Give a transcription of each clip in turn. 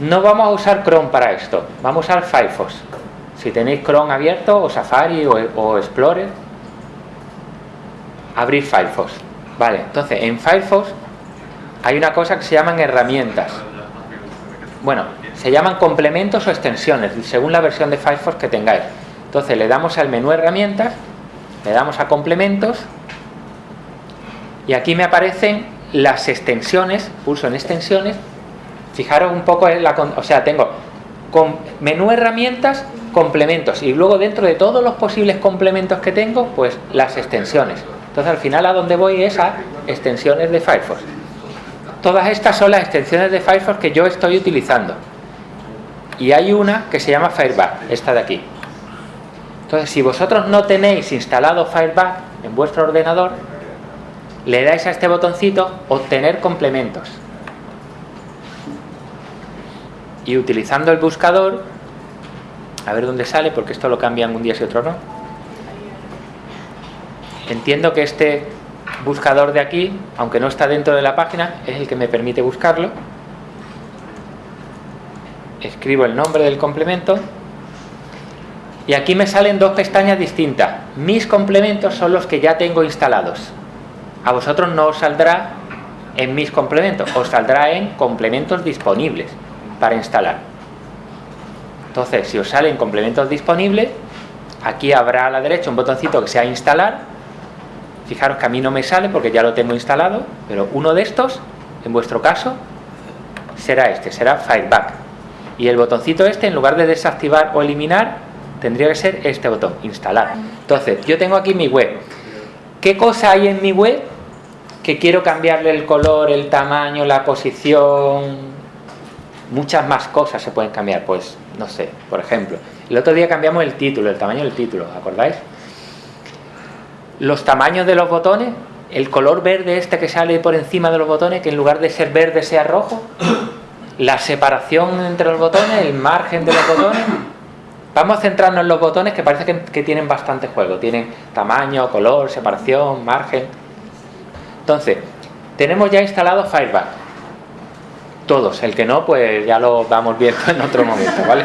no vamos a usar Chrome para esto, vamos a usar Firefox. Si tenéis Chrome abierto, o Safari, o, o Explorer, abrir Firefox. Vale, entonces en Firefox hay una cosa que se llaman herramientas. Bueno, se llaman complementos o extensiones, según la versión de Firefox que tengáis. Entonces le damos al menú herramientas, le damos a complementos y aquí me aparecen las extensiones, pulso en extensiones, fijaros un poco o sea, tengo menú herramientas, complementos y luego dentro de todos los posibles complementos que tengo, pues las extensiones. Entonces al final a donde voy es a extensiones de Firefox. Todas estas son las extensiones de Firefox que yo estoy utilizando. Y hay una que se llama Fireback, esta de aquí. Entonces si vosotros no tenéis instalado Fireback en vuestro ordenador, le dais a este botoncito obtener complementos. Y utilizando el buscador, a ver dónde sale, porque esto lo cambian un día y otro no Entiendo que este buscador de aquí, aunque no está dentro de la página, es el que me permite buscarlo. Escribo el nombre del complemento. Y aquí me salen dos pestañas distintas. Mis complementos son los que ya tengo instalados. A vosotros no os saldrá en mis complementos, os saldrá en complementos disponibles para instalar. Entonces, si os salen complementos disponibles, aquí habrá a la derecha un botoncito que sea instalar Fijaros que a mí no me sale porque ya lo tengo instalado, pero uno de estos, en vuestro caso, será este, será Fireback. Y el botoncito este, en lugar de desactivar o eliminar, tendría que ser este botón, instalar. Entonces, yo tengo aquí mi web. ¿Qué cosa hay en mi web que quiero cambiarle el color, el tamaño, la posición? Muchas más cosas se pueden cambiar, pues, no sé, por ejemplo. El otro día cambiamos el título, el tamaño del título, ¿acordáis? los tamaños de los botones, el color verde este que sale por encima de los botones, que en lugar de ser verde sea rojo, la separación entre los botones, el margen de los botones. Vamos a centrarnos en los botones que parece que, tienen bastante juego. Tienen tamaño, color, separación, margen. Entonces, tenemos ya instalado Fireback. Todos. El que no, pues ya lo vamos viendo en otro momento, ¿vale?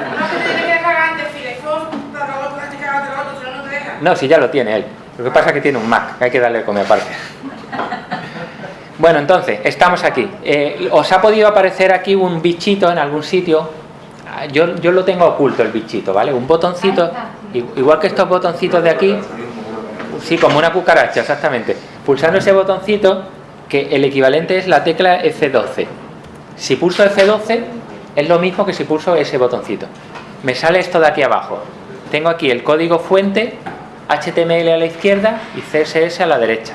No, si ya lo tiene él. Lo que pasa es que tiene un Mac, hay que darle comer aparte. Bueno, entonces, estamos aquí. Eh, ¿Os ha podido aparecer aquí un bichito en algún sitio? Ah, yo, yo lo tengo oculto el bichito, ¿vale? Un botoncito, igual que estos botoncitos de aquí, sí, como una cucaracha, exactamente. Pulsando ese botoncito, que el equivalente es la tecla F12. Si pulso F12, es lo mismo que si pulso ese botoncito. Me sale esto de aquí abajo. Tengo aquí el código fuente HTML a la izquierda y CSS a la derecha.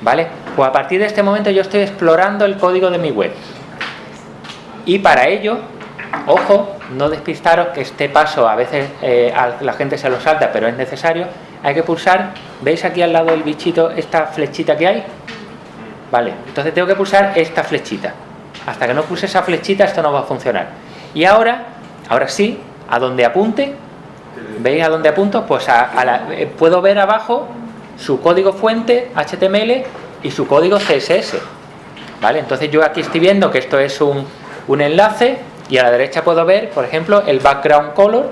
¿Vale? Pues a partir de este momento yo estoy explorando el código de mi web. Y para ello, ojo, no despistaros que este paso a veces eh, la gente se lo salta, pero es necesario. Hay que pulsar, ¿veis aquí al lado del bichito esta flechita que hay? Vale, entonces tengo que pulsar esta flechita. Hasta que no puse esa flechita esto no va a funcionar. Y ahora, ahora sí, a donde apunte, ¿Veis a dónde apunto? Pues eh, puedo ver abajo su código fuente HTML y su código CSS. ¿Vale? Entonces yo aquí estoy viendo que esto es un, enlace y a la derecha puedo ver, por ejemplo, el background color.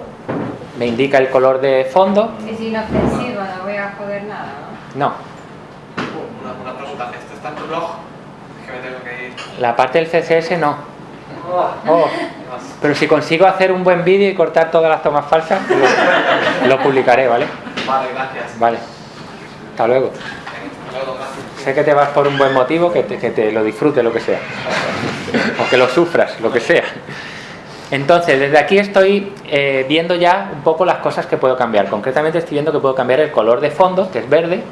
Me indica el color de fondo. Es inofensivo, no voy a joder nada, ¿no? No. Una, pregunta, ¿esto está en tu blog? Es que me tengo que ir. La parte del CSS no. Oh. Pero si consigo hacer un buen vídeo y cortar todas las tomas falsas, lo, publicaré, ¿vale? Vale, gracias. Vale. Hasta luego. Sé que te vas por un buen motivo, que te, que te lo disfrutes, lo que sea. O que lo sufras, lo que sea. Entonces, desde aquí estoy eh, viendo ya un poco las cosas que puedo cambiar. Concretamente estoy viendo que puedo cambiar el color de fondo, que es verde.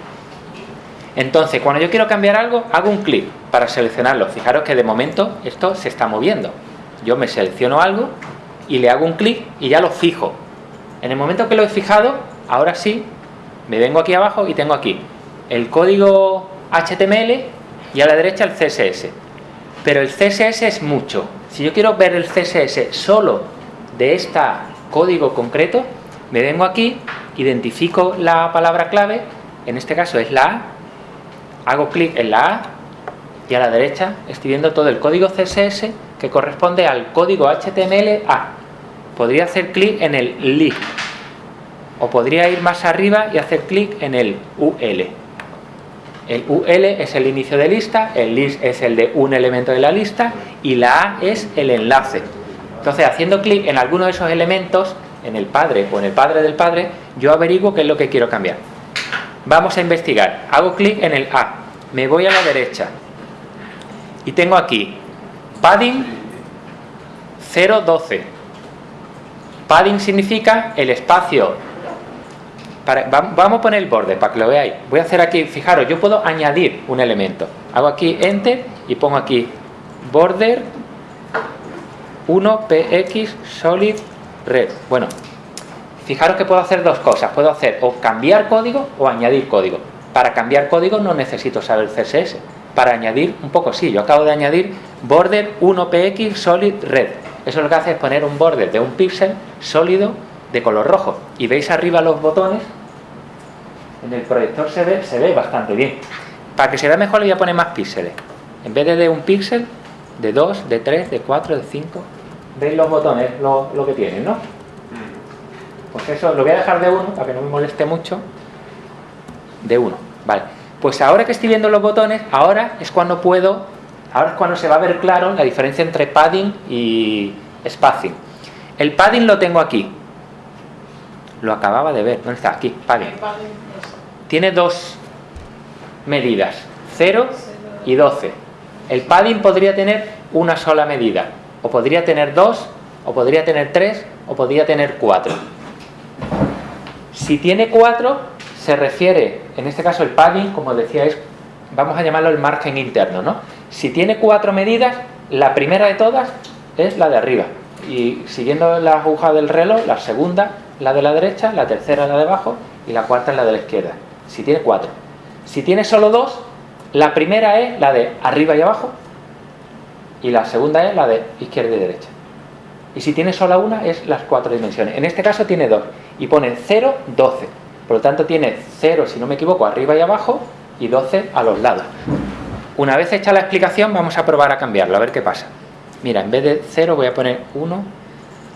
Entonces, cuando yo quiero cambiar algo, hago un clic para seleccionarlo. Fijaros que de momento esto se está moviendo yo me selecciono algo y le hago un clic y ya lo fijo. En el momento que lo he fijado, ahora sí, me vengo aquí abajo y tengo aquí el código HTML y a la derecha el CSS. Pero el CSS es mucho. Si yo quiero ver el CSS solo de este código concreto, me vengo aquí, identifico la palabra clave, en este caso es la A, hago clic en la A y a la derecha estoy viendo todo el código CSS que corresponde al código HTML A. Podría hacer clic en el LI. O podría ir más arriba y hacer clic en el UL. El UL es el inicio de lista, el list es el de un elemento de la lista y la A es el enlace. Entonces, haciendo clic en alguno de esos elementos, en el padre o en el padre del padre, yo averiguo qué es lo que quiero cambiar. Vamos a investigar. Hago clic en el A. Me voy a la derecha. Y tengo aquí padding 012. Padding significa el espacio. vamos a poner el borde para que lo veáis. Voy a hacer aquí, fijaros, yo puedo añadir un elemento. Hago aquí Enter y pongo aquí border 1px solid red. Bueno, fijaros que puedo hacer dos cosas. Puedo hacer o cambiar código o añadir código. Para cambiar código no necesito saber CSS. Para añadir, un poco sí. Yo acabo de añadir border 1px solid red. Eso lo que hace es poner un border de un píxel sólido de color rojo. Y veis arriba los botones. En el proyector se ve, se ve bastante bien. Para que se vea mejor le voy a poner más píxeles. En vez de de un píxel, de 2, de 3, de 4, de 5. ¿Veis los botones, lo, lo que tienen, no? Pues eso, lo voy a dejar de 1 para que no me moleste mucho. De 1, vale. Pues ahora que estoy viendo los botones, ahora es cuando puedo, ahora es cuando se va a ver claro la diferencia entre padding y spacing. El padding lo tengo aquí. Lo acababa de ver. ¿Dónde está? Aquí, padding. Tiene dos medidas, 0 y 12. El padding podría tener una sola medida, o podría tener dos, o podría tener tres, o podría tener cuatro. Si tiene cuatro, se refiere, en este caso el padding, como decíais, vamos a llamarlo el margen interno, ¿no? Si tiene cuatro medidas, la primera de todas es la de arriba. Y siguiendo la aguja del reloj, la segunda, la de la derecha, la tercera, la de abajo, y la cuarta es la de la izquierda. Si tiene cuatro. Si tiene solo dos, la primera es la de arriba y abajo, y la segunda es la de izquierda y derecha. Y si tiene sola una, es las cuatro dimensiones. En este caso tiene dos, y pone 0, 12. Por lo tanto tiene 0, si no me equivoco, arriba y abajo, y 12 a los lados. Una vez hecha la explicación, vamos a probar a cambiarlo, a ver qué pasa. Mira, en vez de 0 voy a poner 1.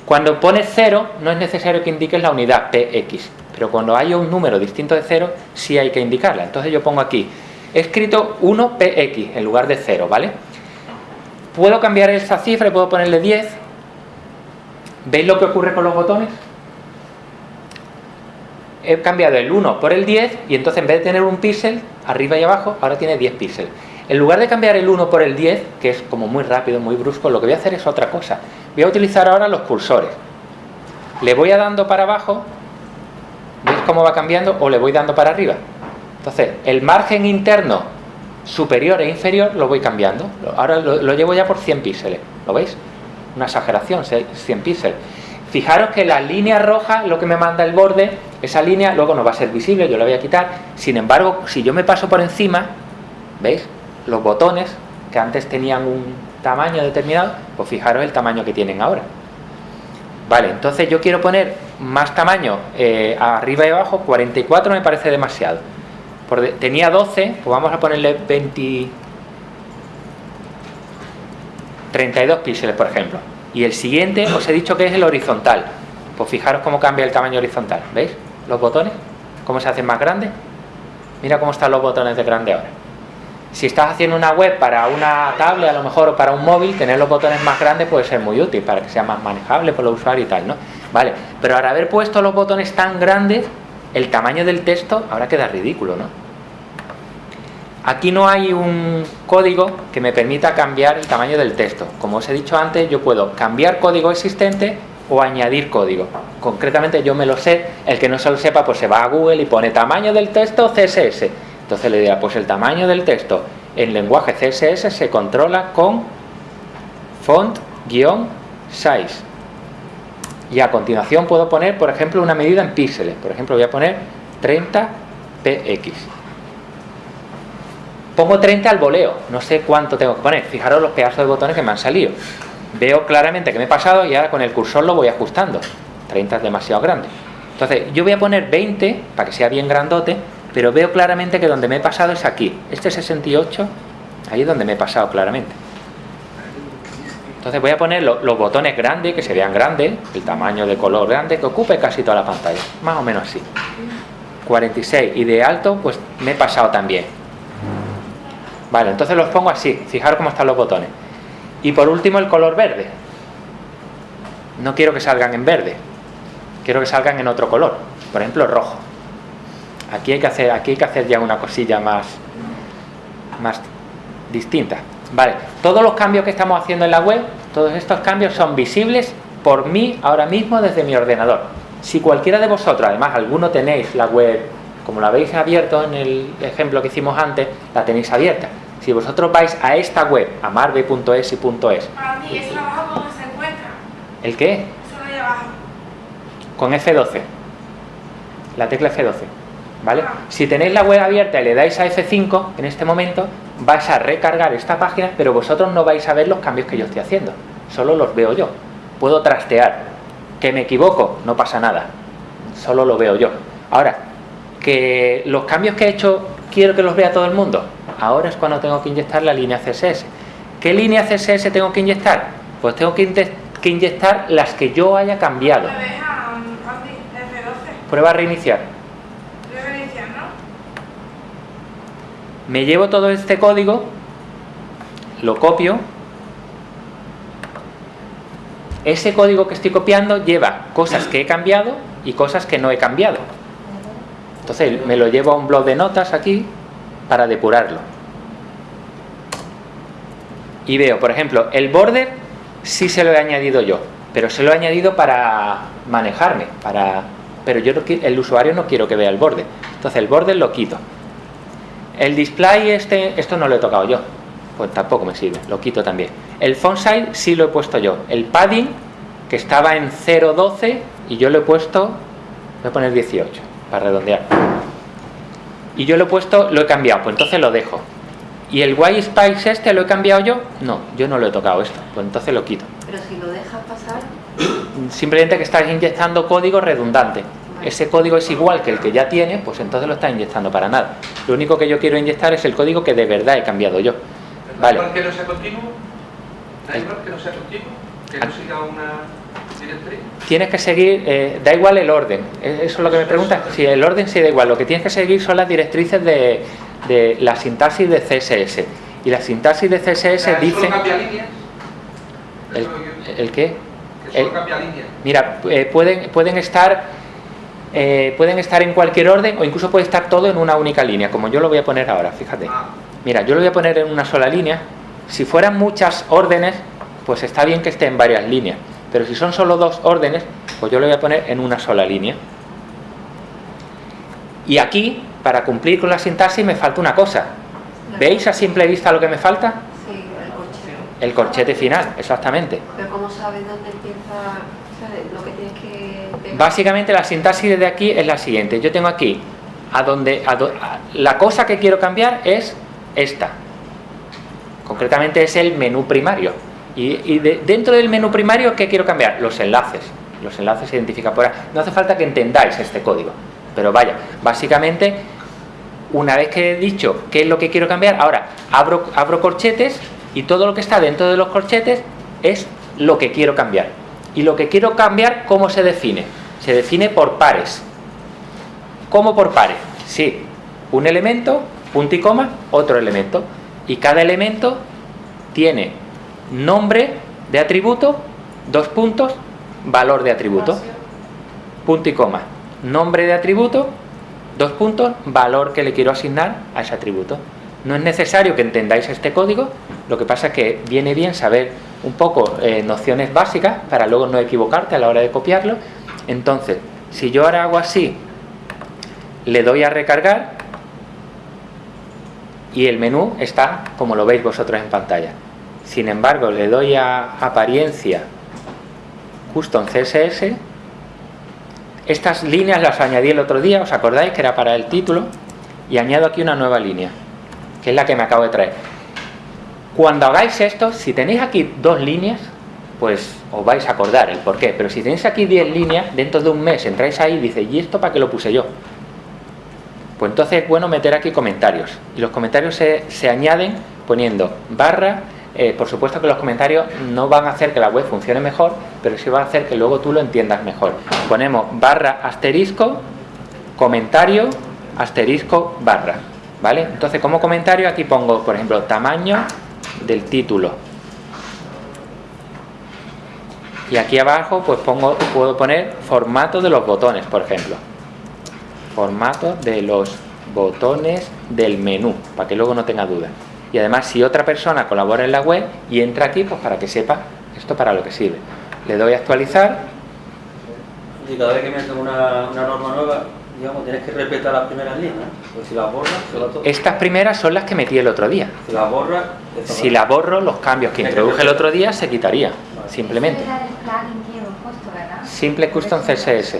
Cuando pone 0, no es necesario que indiques la unidad px, pero cuando haya un número distinto de 0, sí hay que indicarla. Entonces yo pongo aquí, he escrito 1px en lugar de 0, ¿vale? Puedo cambiar esa cifra y puedo ponerle 10. ¿Veis lo que ocurre con los botones? He cambiado el 1 por el 10 y entonces en vez de tener un píxel arriba y abajo, ahora tiene 10 píxeles. En lugar de cambiar el 1 por el 10, que es como muy rápido, muy brusco, lo que voy a hacer es otra cosa. Voy a utilizar ahora los cursores. Le voy a dando para abajo, ¿veis cómo va cambiando? O le voy dando para arriba. Entonces, el margen interno superior e inferior lo voy cambiando. Ahora lo, llevo ya por 100 píxeles. ¿Lo veis? Una exageración, 100 píxeles. Fijaros que la línea roja, lo que me manda el borde, esa línea luego no va a ser visible, yo la voy a quitar. Sin embargo, si yo me paso por encima, ¿veis? Los botones, que antes tenían un tamaño determinado, pues fijaros el tamaño que tienen ahora. Vale, entonces yo quiero poner más tamaño eh, arriba y abajo, 44 me parece demasiado tenía 12, pues vamos a ponerle 20, 32 píxeles, por ejemplo. Y el siguiente os he dicho que es el horizontal. Pues fijaros cómo cambia el tamaño horizontal. ¿Veis? Los botones, cómo se hacen más grandes. Mira cómo están los botones de grande ahora. Si estás haciendo una web para una tablet, a lo mejor, o para un móvil, tener los botones más grandes puede ser muy útil para que sea más manejable por los usuarios y tal, ¿no? Vale, pero al haber puesto los botones tan grandes, el tamaño del texto ahora queda ridículo, ¿no? Aquí no hay un código que me permita cambiar el tamaño del texto. Como os he dicho antes, yo puedo cambiar código existente o añadir código. Concretamente yo me lo sé, el que no se lo sepa pues se va a Google y pone tamaño del texto CSS. Entonces le dirá, pues el tamaño del texto en lenguaje CSS se controla con font-size. Y a continuación puedo poner, por ejemplo, una medida en píxeles. Por ejemplo, voy a poner 30 px pongo 30 al voleo, no sé cuánto tengo que poner, fijaros los pedazos de botones que me han salido. Veo claramente que me he pasado y ahora con el cursor lo voy ajustando. 30 es demasiado grande. Entonces, yo voy a poner 20 para que sea bien grandote, pero veo claramente que donde me he pasado es aquí. Este 68, ahí es donde me he pasado claramente. Entonces voy a poner los botones grandes, que se vean grandes, el tamaño de color grande, que ocupe casi toda la pantalla, más o menos así. 46 y de alto, pues me he pasado también. Vale, entonces los pongo así, fijaros cómo están los botones. Y por último el color verde. No quiero que salgan en verde, quiero que salgan en otro color, por ejemplo rojo. Aquí hay que hacer, aquí hay que hacer ya una cosilla más, más distinta. Vale, todos los cambios que estamos haciendo en la web, todos estos cambios son visibles por mí ahora mismo desde mi ordenador. Si cualquiera de vosotros, además alguno tenéis la web, como la habéis abierto en el ejemplo que hicimos antes, la tenéis abierta. Si vosotros vais a esta web, a marbe.es y .es. Para mí, eso abajo donde se encuentra. ¿El qué? Eso ahí abajo. Con F12. La tecla F12. ¿Vale? Si tenéis la web abierta y le dais a F5 en este momento, vais a recargar esta página, pero vosotros no vais a ver los cambios que yo estoy haciendo. Solo los veo yo. Puedo trastear. Que me equivoco, no pasa nada. Solo lo veo yo. Ahora, que los cambios que he hecho quiero que los vea todo el mundo. Ahora es cuando tengo que inyectar la línea CSS. ¿Qué línea CSS tengo que inyectar? Pues tengo que, inyectar las que yo haya cambiado. Prueba a reiniciar. me llevo todo este código, lo copio, ese código que estoy copiando lleva cosas que he cambiado y cosas que no he cambiado. Entonces me lo llevo a un blog de notas aquí para depurarlo. Y veo, por ejemplo, el border sí se lo he añadido yo, pero se lo he añadido para manejarme, para pero yo el usuario no quiero que vea el border. Entonces el border lo quito. El display este, esto no lo he tocado yo, pues tampoco me sirve, lo quito también. El font size sí lo he puesto yo. El padding, que estaba en 0.12 y yo lo he puesto, voy a poner 18 para redondear. Y yo lo he puesto, lo he cambiado, pues entonces lo dejo. ¿Y el white space este lo he cambiado yo? No, yo no lo he tocado esto, pues entonces lo quito. Pero si lo dejas pasar... Simplemente que estás inyectando código redundante ese código es igual que el que ya tiene, pues entonces lo está inyectando para nada. Lo único que yo quiero inyectar es el código que de verdad he cambiado yo. Vale. que no sea continuo? ¿Da igual que no sea continuo? ¿Que no siga una? Tienes que seguir, eh, da igual el orden. ¿Eso es lo que me preguntas? Si el orden sí da igual. Lo que tienes que seguir son las directrices de, de la sintaxis de CSS. Y la sintaxis de CSS dice... cambia líneas? ¿El, ¿El qué? Mira, eh, pueden, pueden estar eh, pueden estar en cualquier orden o incluso puede estar todo en una única línea, como yo lo voy a poner ahora, fíjate. Mira, yo lo voy a poner en una sola línea. Si fueran muchas órdenes, pues está bien que esté en varias líneas. Pero si son solo dos órdenes, pues yo lo voy a poner en una sola línea. Y aquí, para cumplir con la sintaxis, me falta una cosa. ¿Veis a simple vista lo que me falta? Sí, el corchete. El corchete final, exactamente. Pero ¿cómo sabes dónde empieza lo que tienes que Básicamente la sintaxis de aquí es la siguiente. Yo tengo aquí, a donde, la cosa que quiero cambiar es esta. Concretamente es el menú primario. Y, dentro del menú primario, ¿qué quiero cambiar? Los enlaces. Los enlaces se identifican por ahí. No hace falta que entendáis este código. Pero vaya, básicamente, una vez que he dicho qué es lo que quiero cambiar, ahora abro, abro corchetes y todo lo que está dentro de los corchetes es lo que quiero cambiar. Y lo que quiero cambiar, ¿cómo se define? Se define por pares. ¿Cómo por pares? Sí, un elemento, punto y coma, otro elemento. Y cada elemento tiene nombre de atributo, dos puntos, valor de atributo. Punto y coma. Nombre de atributo, dos puntos, valor que le quiero asignar a ese atributo. No es necesario que entendáis este código, lo que pasa es que viene bien saber un poco eh, nociones básicas para luego no equivocarte a la hora de copiarlo. Entonces, si yo ahora hago así, le doy a recargar y el menú está como lo veis vosotros en pantalla. Sin embargo, le doy a apariencia Custom CSS. Estas líneas las añadí el otro día, ¿os acordáis que era para el título? Y añado aquí una nueva línea, que es la que me acabo de traer. Cuando hagáis esto, si tenéis aquí dos líneas, pues os vais a acordar el por qué. Pero si tenéis aquí 10 líneas, dentro de un mes entráis ahí y dice ¿y esto para qué lo puse yo? Pues entonces es bueno meter aquí comentarios. Y los comentarios se, se añaden poniendo barra eh, por supuesto que los comentarios no van a hacer que la web funcione mejor, pero sí va a hacer que luego tú lo entiendas mejor. Ponemos barra asterisco, comentario, asterisco, barra. ¿Vale? Entonces, como comentario aquí pongo, por ejemplo, tamaño del título. Y aquí abajo pues pongo, puedo poner formato de los botones, por ejemplo. Formato de los botones del menú, para que luego no tenga duda. Y además, si otra persona colabora en la web y entra aquí, pues para que sepa esto para lo que sirve. Le doy a actualizar. Y cada vez que metes una, una norma nueva, digamos, tienes que respetar las primeras líneas. Pues si las borras, se va todo. Estas primeras son las que metí el otro día. Si las borras, Si la borro, los cambios que introduje el otro día se quitaría. Simplemente. Era el plugin que hemos puesto, ¿verdad? Simple Custom CSS.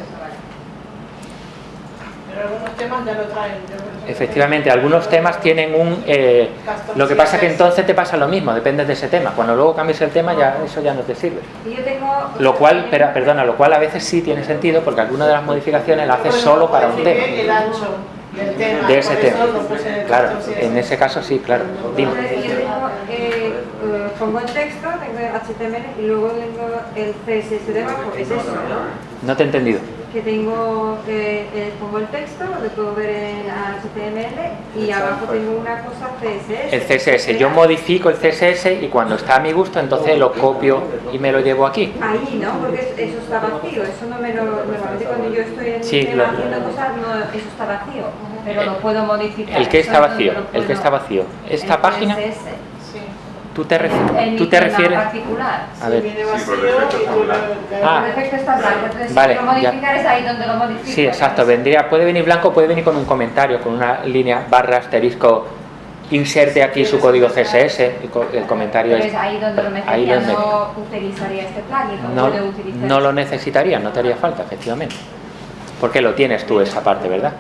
Pero algunos temas ya lo traen. Efectivamente, algunos temas tienen un... eh, lo que pasa es que entonces te pasa lo mismo, depende de ese tema. Cuando luego cambies el tema, ya eso ya no te sirve. Y yo tengo... Lo cual, pero, perdona, lo cual a veces sí tiene sentido porque alguna de las modificaciones la haces solo para un tema. que El ancho del tema. De ese tema. Claro, en ese caso sí, claro. Dime. Eh, eh, pongo el texto, tengo el HTML y luego tengo el CSS debajo. ¿Es eso? no? No te he entendido. Que tengo, eh, eh, pongo el texto, lo puedo ver en HTML y abajo tengo una cosa CSS. El CSS, yo modifico el CSS y cuando está a mi gusto, entonces lo copio y me lo llevo aquí. Ahí, ¿no? Porque es- eso está vacío, eso no me lo... Normalmente cuando yo estoy en Sí, lo- haciendo cosas, no, eso está vacío. Pero lo puedo modificar. El que está vacío, el que está vacío. Esta el página, CSS. Tú te, ref- En tú te refieres... particular. A ver. Sí, vacío por defecto y está tú blanco. lo- Ah. Está blanco, entonces Vale, si quiero modificar es ahí donde lo modifico. Sí, exacto, vendría, puede venir blanco, puede venir con un comentario, con una línea barra asterisco, inserte aquí su código CSS, el, co- el comentario es... es ahí donde lo Ahí donde- no utilizaría este plugin, No, no lo necesitaría, no te haría falta, efectivamente. Porque lo tienes tú esa parte, ¿verdad?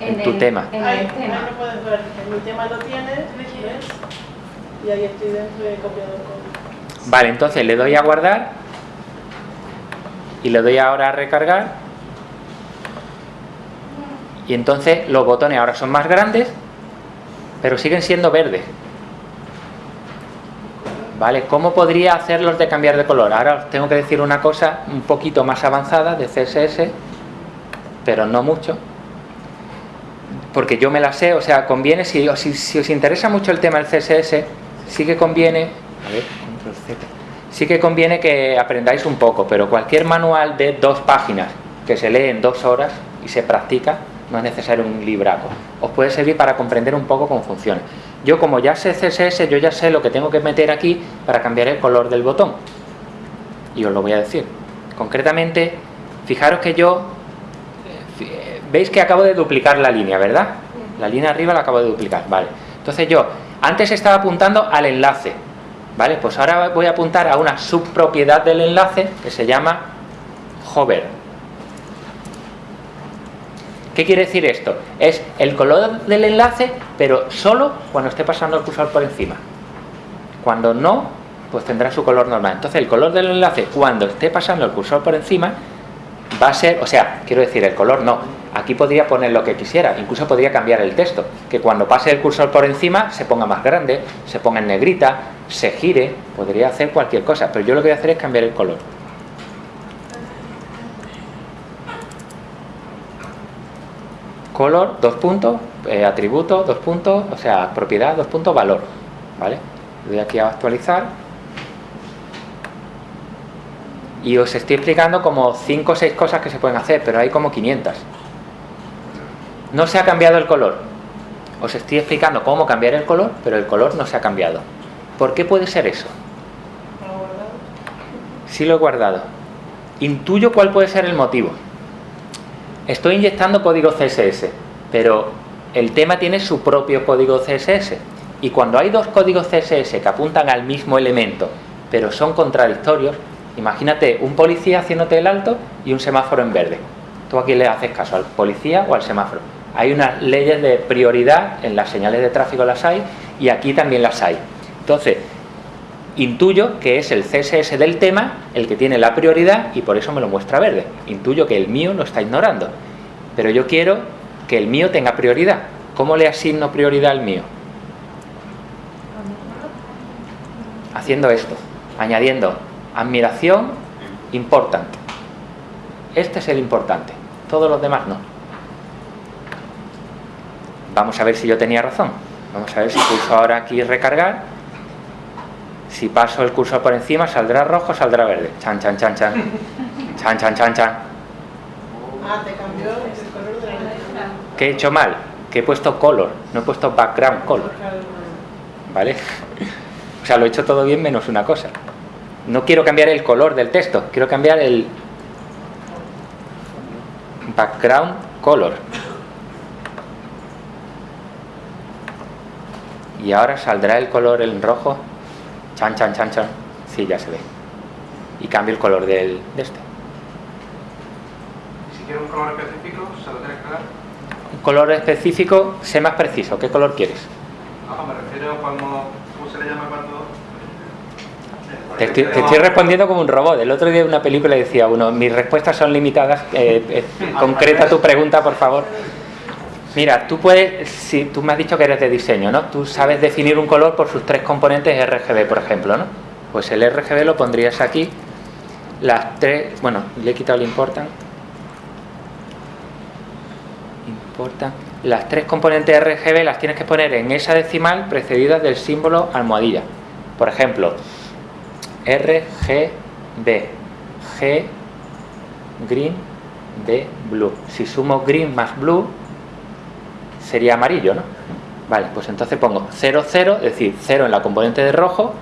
En tu el- tema. En el ahí tema. lo puedes ver. En mi tema lo tienes, ¿ves? Y ahí estoy dentro el código. Vale, entonces le doy a guardar y le doy ahora a recargar y entonces los botones ahora son más grandes pero siguen siendo verdes vale, ¿cómo podría hacerlos de cambiar de color? ahora os tengo que decir una cosa un poquito más avanzada de CSS pero no mucho porque yo me la sé, o sea, conviene si, si, si os interesa mucho el tema del CSS sí que conviene a ver, control Z. Sí que conviene que aprendáis un poco, pero cualquier manual de dos páginas que se lee en dos horas y se practica, no es necesario un libraco. Os puede servir para comprender un poco cómo funciona. Yo como ya sé CSS, yo ya sé lo que tengo que meter aquí para cambiar el color del botón. Y os lo voy a decir. Concretamente, fijaros que yo... eh, eh, Veis que acabo de duplicar la línea, ¿verdad? La línea arriba la acabo de duplicar, vale. Entonces yo, antes estaba apuntando al enlace, ¿vale? Pues ahora voy a apuntar a una subpropiedad del enlace que se llama hover. ¿Qué quiere decir esto? Es el color del enlace, pero solo cuando esté pasando el cursor por encima. Cuando no, pues tendrá su color normal. Entonces el color del enlace, cuando esté pasando el cursor por encima, va a ser, o sea, quiero decir, el color no. Aquí podría poner lo que quisiera, incluso podría cambiar el texto, que cuando pase el cursor por encima se ponga más grande, se ponga en negrita, se gire, podría hacer cualquier cosa, pero yo lo que voy a hacer es cambiar el color. Color, dos puntos, eh, atributo, dos puntos, o sea, propiedad, dos puntos, valor, ¿vale? Le doy aquí a actualizar y os estoy explicando como 5 o 6 cosas que se pueden hacer, pero hay como 500. No se ha cambiado el color. Os estoy explicando cómo cambiar el color, pero el color no se ha cambiado. ¿Por qué puede ser eso? Sí lo he guardado. Intuyo cuál puede ser el motivo. Estoy inyectando código CSS, pero el tema tiene su propio código CSS. Y cuando hay dos códigos CSS que apuntan al mismo elemento, pero son contradictorios, imagínate un policía haciéndote el alto y un semáforo en verde. Tú aquí le haces caso al policía o al semáforo. Hay unas leyes de prioridad, en las señales de tráfico las hay, y aquí también las hay. Entonces, intuyo que es el CSS del tema el que tiene la prioridad y por eso me lo muestra verde. Intuyo que el mío lo está ignorando. Pero yo quiero que el mío tenga prioridad. ¿Cómo le asigno prioridad al mío? haciendo esto, añadiendo admiración, importante. Este es el importante, todos los demás no. Vamos a ver si yo tenía razón. Vamos a ver si pulso ahora aquí recargar. Si paso el cursor por encima, saldrá rojo, saldrá verde. Chan, chan, chan, chan. Chan, chan, chan, chan. Ah, te cambió el color de la. ¿Qué he hecho mal? Que he puesto color, no he puesto background color. ¿Vale? O sea, lo he hecho todo bien menos una cosa. No quiero cambiar el color del texto, quiero cambiar el background color. Y ahora saldrá el color en rojo. Chan, chan, chan, chan. Sí, ya se ve. Y cambio el color del, de este. Y si quiero un color específico, se lo tienes que dar. Un color específico, sé más preciso. ¿Qué color quieres? No, me refiero a cuando. ¿Cómo se le llama cuando.? Te estoy, te estoy respondiendo como un robot. El otro día en una película decía uno, mis respuestas son limitadas. eh, eh, concreta tu pregunta, por favor. Mira, tú puedes, si tú me has dicho que eres de diseño, ¿no? Tú sabes definir un color por sus tres componentes RGB, por ejemplo, ¿no? Pues el RGB lo pondrías aquí. Las tres, bueno, le he quitado el important. Importa. Las tres componentes RGB las tienes que poner en esa decimal precedidas del símbolo almohadilla. Por ejemplo, RGB, G, green, B, blue. Si sumo green más blue, sería amarillo, ¿no? Vale, pues entonces pongo 0, 0, es decir, 0 en la componente de rojo,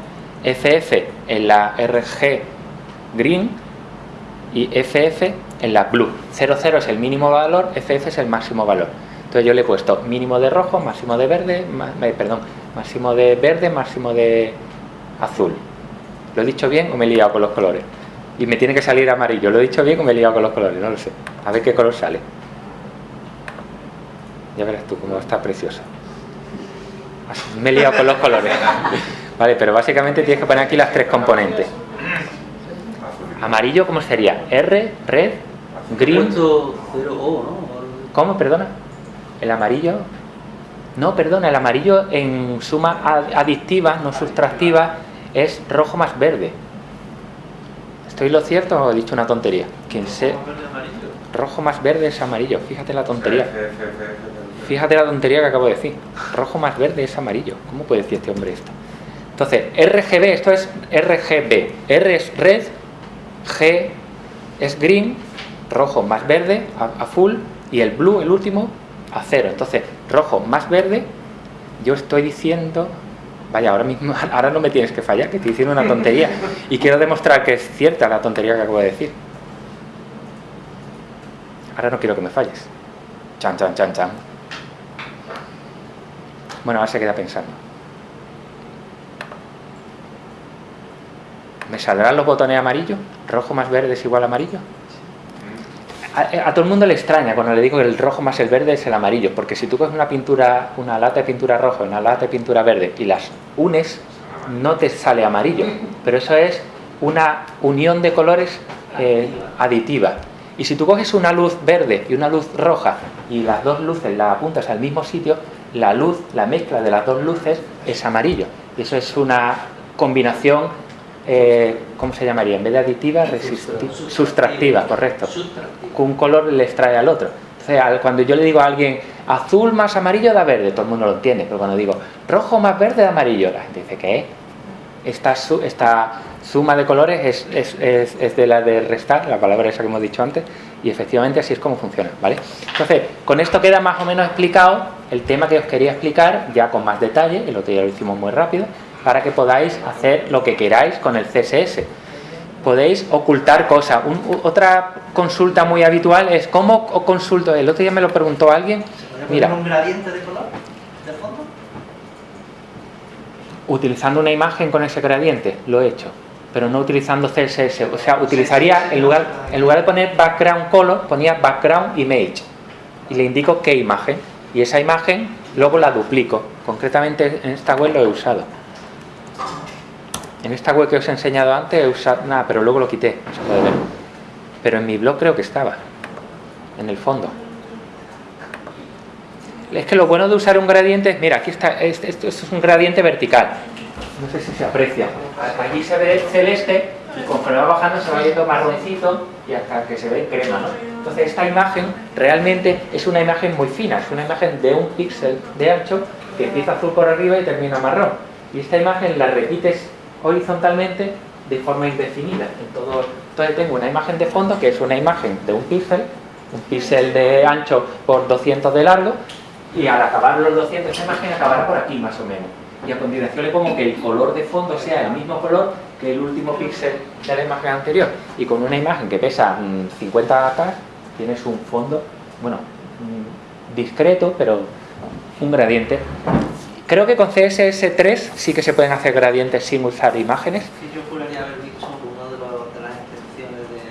FF en la RG green y FF en la blue. 0, 0 es el mínimo valor, FF es el máximo valor. Entonces yo le he puesto mínimo de rojo, máximo de verde, eh, perdón, máximo de verde, máximo de azul. ¿Lo he dicho bien o me he liado con los colores? Y me tiene que salir amarillo. ¿Lo he dicho bien o me he liado con los colores? No lo sé. A ver qué color sale. Ya verás tú cómo está precioso. Así, Me he liado con los colores. Vale, pero básicamente tienes que poner aquí las tres componentes. Amarillo, ¿cómo sería? R, red, green. puesto 0 O, ¿no? ¿Cómo? Perdona. El amarillo. No, perdona, el amarillo en suma ad- adictiva, no sustractiva, es rojo más verde. ¿Estoy lo cierto o he dicho una tontería? Quien se... Rojo más verde es amarillo. Fíjate la tontería. Fíjate la tontería que acabo de decir. Rojo más verde es amarillo. ¿Cómo puede decir este hombre esto? Entonces, RGB, esto es RGB. R es red, G es green, rojo más verde, a, full, y el blue, el último, a cero. Entonces, rojo más verde, yo estoy diciendo... Vaya, ahora mismo, ahora no me tienes que fallar, que estoy diciendo una tontería. Y quiero demostrar que es cierta la tontería que acabo de decir. Ahora no quiero que me falles. Chan, chan, chan, chan. Bueno, ahora se queda pensando. ¿Me saldrán los botones amarillos? ¿Rojo más verde es igual a amarillo? A, a todo el mundo le extraña cuando le digo que el rojo más el verde es el amarillo, porque si tú coges una pintura, una lata de pintura roja una lata de pintura verde y las unes, no te sale amarillo. Pero eso es una unión de colores eh, aditiva. Y si tú coges una luz verde y una luz roja y las dos luces las apuntas al mismo sitio, la luz, la mezcla de las dos luces es amarillo. Y eso es una combinación, eh, ¿cómo se llamaría? En vez de aditiva, resisti- sustractiva, correcto. Que un color le extrae al otro. Entonces, cuando yo le digo a alguien azul más amarillo da verde, todo el mundo lo entiende. Pero cuando digo rojo más verde da amarillo, la gente dice, ¿qué? Esta, su- esta suma de colores es, es- es- es de la de restar, la palabra esa que hemos dicho antes, y efectivamente así es como funciona, ¿vale? Entonces, con esto queda más o menos explicado el tema que os quería explicar, ya con más detalle, el otro día lo hicimos muy rápido, para que podáis hacer lo que queráis con el CSS. Podéis ocultar cosas. Un- otra consulta muy habitual es, ¿cómo consulto? El otro día me lo preguntó alguien, mira, un gradiente de color de fondo? utilizando una imagen con ese gradiente, lo he hecho, pero no utilizando CSS. O sea, utilizaría, en lugar, en lugar de poner background color, ponía background image y le indico qué imagen. Y esa imagen luego la duplico. Concretamente en esta web lo he usado. En esta web que os he enseñado antes he usado, nada, pero luego lo quité, se puede ver. Pero en mi blog creo que estaba, en el fondo. Es que lo bueno de usar un gradiente es, mira, aquí está, es- esto, es un gradiente vertical. No sé si se aprecia. Allí se ve celeste y conforme va bajando se va viendo marroncito y hasta que se ve crema, ¿no? Entonces esta imagen realmente es una imagen muy fina, es una imagen de un píxel de ancho que empieza azul por arriba y termina marrón. Y esta imagen la repites horizontalmente de forma indefinida. En todo, entonces tengo una imagen de fondo que es una imagen de un píxel, un píxel de ancho por 200 de largo y al acabar los 200 esa imagen acabará por aquí más o menos. Y a continuación le pongo que el color de fondo sea el mismo color que el último píxel de la imagen anterior. Y con una imagen que pesa 50 K tienes un fondo, bueno, mm, discreto, pero un gradiente. Creo que con CSS3 sí que se pueden hacer gradientes sin usar imágenes. Sí, yo juraría haber visto uno de, los, de las extensiones de,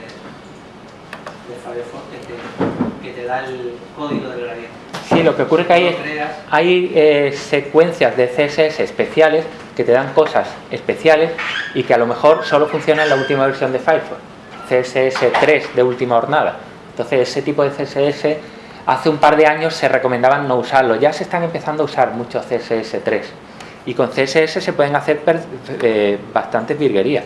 de Firefox que te, que te da el código del gradiente. Sí, lo que ocurre es que hay, hay eh, secuencias de CSS especiales que te dan cosas especiales y que a lo mejor solo funcionan en la última versión de Firefox, CSS3 de última jornada. Entonces ese tipo de CSS hace un par de años se recomendaban no usarlo, ya se están empezando a usar mucho CSS3 y con CSS se pueden hacer eh, bastantes virguerías.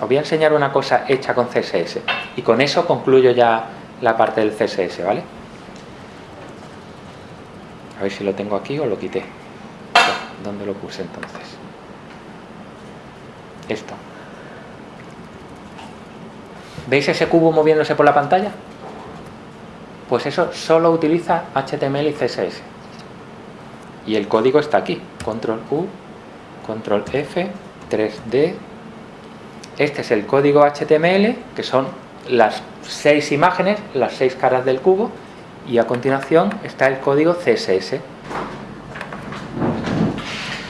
Os voy a enseñar una cosa hecha con CSS y con eso concluyo ya la parte del CSS, ¿vale? A ver si lo tengo aquí o lo quité. ¿Dónde lo puse entonces? Esto. ¿Veis ese cubo moviéndose por la pantalla? Pues eso solo utiliza HTML y CSS. Y el código está aquí. Control U, Control F, 3D. Este es el código HTML, que son las seis imágenes, las seis caras del cubo. Y a continuación está el código CSS.